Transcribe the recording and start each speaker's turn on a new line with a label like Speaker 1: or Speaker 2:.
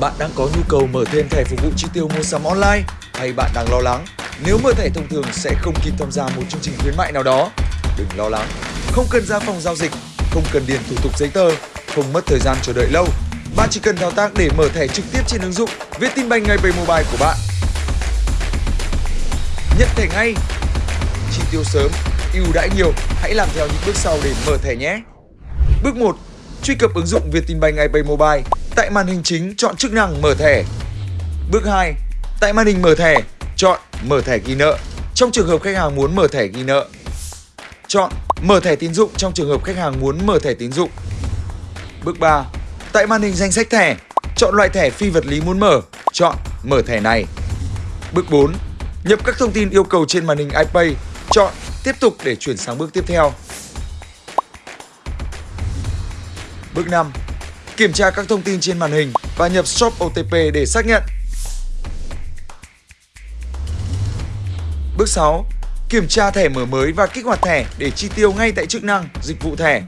Speaker 1: Bạn đang có nhu cầu mở thêm thẻ phục vụ chi tiêu mua sắm online hay bạn đang lo lắng nếu mở thẻ thông thường sẽ không kịp tham gia một chương trình khuyến mại nào đó? Đừng lo lắng, không cần ra phòng giao dịch, không cần điền thủ tục giấy tờ, không mất thời gian chờ đợi lâu. Bạn chỉ cần thao tác để mở thẻ trực tiếp trên ứng dụng Vietinbank ngay về mobile của bạn. Nhận thẻ ngay, chi tiêu sớm, ưu đãi nhiều. Hãy làm theo những bước sau để mở thẻ nhé. Bước 1. Truy cập ứng dụng Vietinbank iPay Mobile. Tại màn hình chính chọn chức năng mở thẻ. Bước 2. Tại màn hình mở thẻ, chọn mở thẻ ghi nợ. Trong trường hợp khách hàng muốn mở thẻ ghi nợ, chọn mở thẻ tín dụng trong trường hợp khách hàng muốn mở thẻ tín dụng. Bước 3. Tại màn hình danh sách thẻ, chọn loại thẻ phi vật lý muốn mở, chọn mở thẻ này. Bước 4. Nhập các thông tin yêu cầu trên màn hình iPay, chọn tiếp tục để chuyển sang bước tiếp theo. Bước 5. Kiểm tra các thông tin trên màn hình và nhập shop OTP để xác nhận. Bước 6. Kiểm tra thẻ mở mới và kích hoạt thẻ để chi tiêu ngay tại chức năng dịch vụ thẻ.